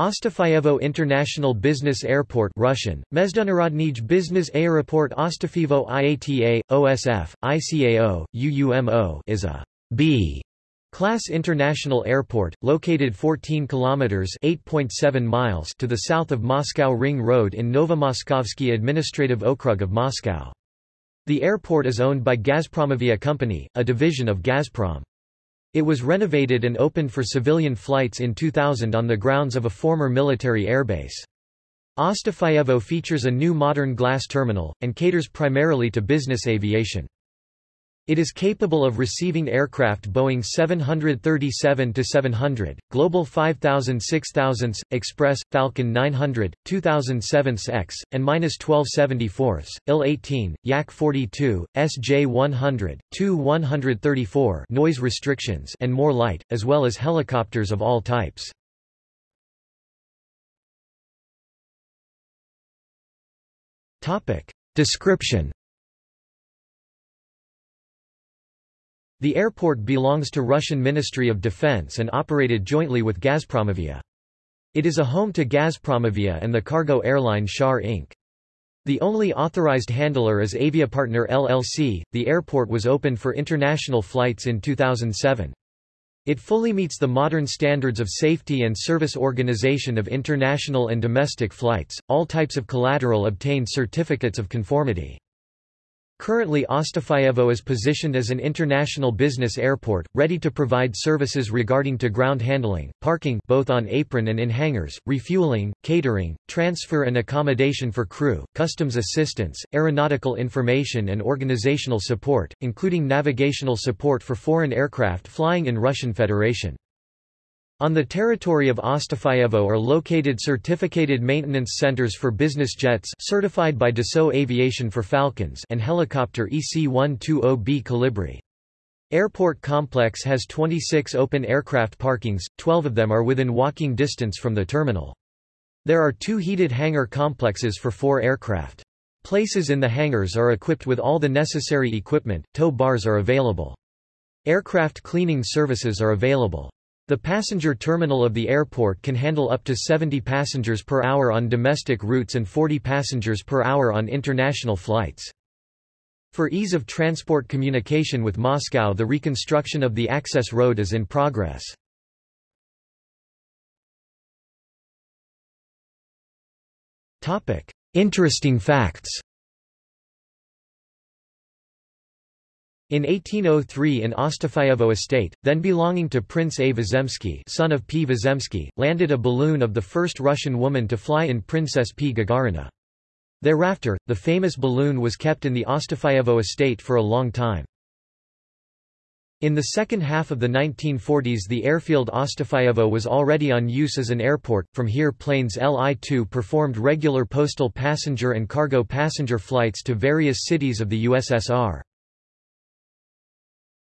Ostafyevo International Business Airport Russian, Mezdunarodnij Business Aeroport Ostafivo IATA, OSF, ICAO, UUMO is a B class international airport, located 14 kilometers (8.7 miles) to the south of Moscow Ring Road in Novomoskovsky Administrative Okrug of Moscow. The airport is owned by Gazpromavia Company, a division of Gazprom. It was renovated and opened for civilian flights in 2000 on the grounds of a former military airbase. Ostafyevo features a new modern glass terminal, and caters primarily to business aviation. It is capable of receiving aircraft Boeing 737-700, Global 5000 6000, Express, Falcon 900, 2007X, and -1274s, IL-18, Yak-42, SJ-100, Tu-134 noise restrictions and more light, as well as helicopters of all types. Description The airport belongs to Russian Ministry of Defense and operated jointly with Gazpromavia. It is a home to Gazpromavia and the cargo airline Shar Ink. The only authorized handler is Aviapartner LLC. The airport was opened for international flights in 2007. It fully meets the modern standards of safety and service organization of international and domestic flights. All types of collateral obtain certificates of conformity. Currently Ostafyevo is positioned as an international business airport, ready to provide services regarding to ground handling, parking both on apron and in hangars, refueling, catering, transfer and accommodation for crew, customs assistance, aeronautical information and organizational support, including navigational support for foreign aircraft flying in Russian Federation. On the territory of Ostafyevo are located certificated maintenance centers for business jets certified by Dassault Aviation for Falcons and helicopter EC-120B Colibri. Airport complex has 26 open aircraft parkings, 12 of them are within walking distance from the terminal. There are two heated hangar complexes for four aircraft. Places in the hangars are equipped with all the necessary equipment, tow bars are available. Aircraft cleaning services are available. The passenger terminal of the airport can handle up to 70 passengers per hour on domestic routes and 40 passengers per hour on international flights. For ease of transport communication with Moscow the reconstruction of the access road is in progress. Interesting facts In 1803 in Ostafyevo estate, then belonging to Prince A. Vyazemsky son of P. Vyazemsky, landed a balloon of the first Russian woman to fly in Princess P. Gagarina. Thereafter, the famous balloon was kept in the Ostafyevo estate for a long time. In the second half of the 1940s the airfield Ostafyevo was already on use as an airport, from here planes Li-2 performed regular postal passenger and cargo passenger flights to various cities of the USSR.